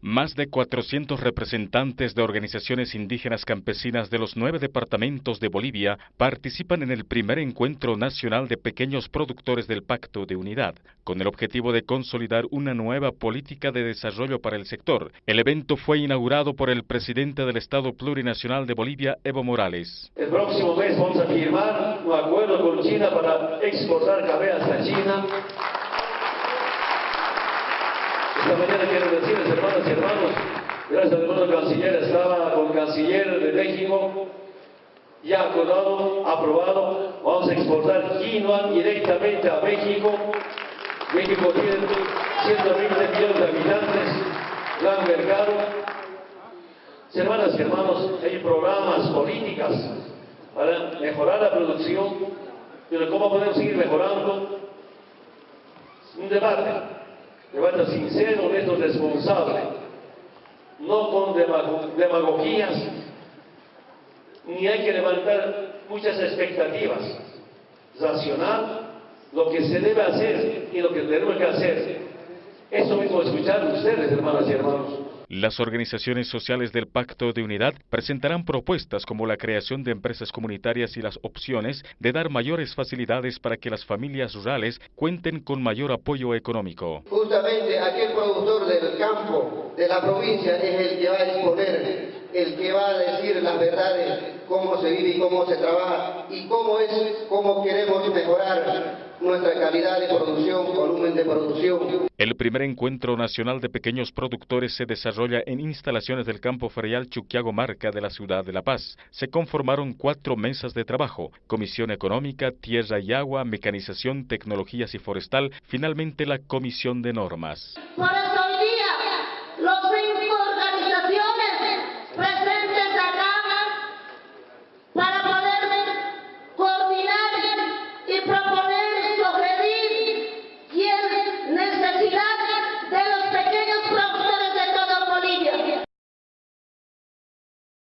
Más de 400 representantes de organizaciones indígenas campesinas de los nueve departamentos de Bolivia participan en el primer encuentro nacional de pequeños productores del Pacto de Unidad, con el objetivo de consolidar una nueva política de desarrollo para el sector. El evento fue inaugurado por el presidente del Estado Plurinacional de Bolivia, Evo Morales. El próximo mes vamos a firmar un acuerdo con China para exportar café hasta China esta mañana quiero decirles, hermanos, gracias hermano canciller, estaba con canciller de México, ya acordado, aprobado, vamos a exportar quinoa directamente a México. México tiene 120 millones de habitantes, gran mercado. Hermanas y hermanos, hay programas, políticas para mejorar la producción, pero ¿cómo podemos seguir mejorando? Un debate levanta sincero, honesto, responsable, no con demagogías, ni hay que levantar muchas expectativas. Racional, lo que se debe hacer y lo que tenemos que hacer. Eso mismo escuchar ustedes, hermanas y hermanos. Las organizaciones sociales del Pacto de Unidad presentarán propuestas como la creación de empresas comunitarias y las opciones de dar mayores facilidades para que las familias rurales cuenten con mayor apoyo económico. Aquel productor del campo, de la provincia, es el que va a exponer, el que va a decir las verdades, cómo se vive y cómo se trabaja y cómo es, cómo queremos mejorar nuestra calidad de producción, volumen de producción. El primer encuentro nacional de pequeños productores se desarrolla en instalaciones del campo ferial Chuquiago Marca de la ciudad de La Paz. Se conformaron cuatro mesas de trabajo, Comisión Económica, Tierra y Agua, Mecanización, Tecnologías y Forestal, finalmente la Comisión de Normas.